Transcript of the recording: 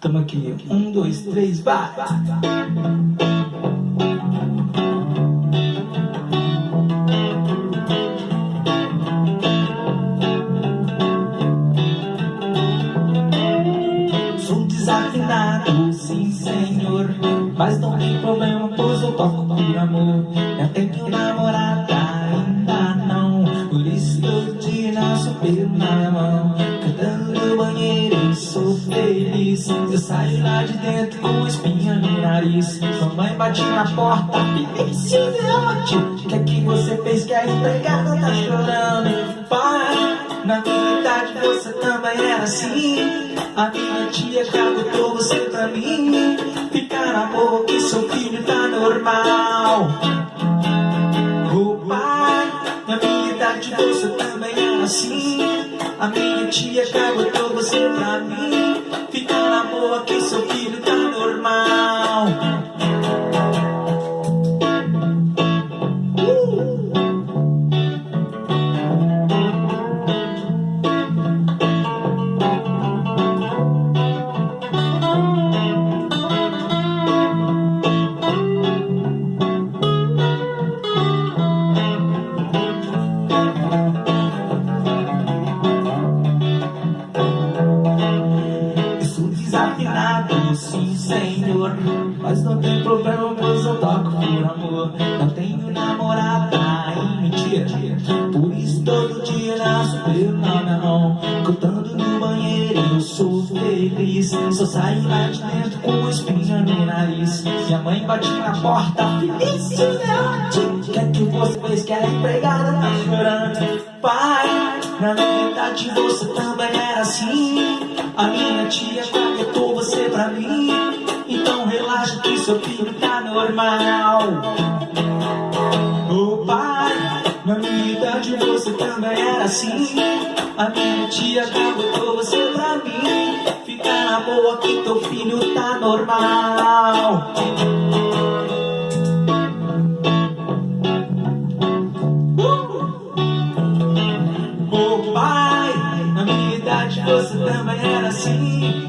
Tamo aqui, um, dois, três, vai! Sou desafinado, sim senhor. Mas não tem problema, pois eu toco por amor. Eu tenho namorada, pelo na mão Cantando no banheiro, sou feliz Eu saio lá de dentro com espinha no nariz Mamãe bate na porta, felicidade O que é que você fez que a empregada tá chorando? Pai, na minha idade você também era assim A minha tia já botou você pra mim Fica na boca que seu filho tá normal Oh pai, na minha idade você também era assim A minha tia botou você pra mim senhor. Mas não tem problema, pois eu toco por amor. Não tenho namorada, ai mentira. Por isso todo dia nasço pelo minha mão. Cantando no banheiro, eu sou feliz. Só saio lá de dentro com espinha no nariz. Minha mãe bate na porta, felicidade O que é você fez que a empregada tá chorando? Pai, na verdade você também era assim normal. Ô pai, na minha idade você também era assim. A minha tia caguetou você pra mim. Fica na boa que teu filho tá normal. Ô pai, na minha idade você também era assim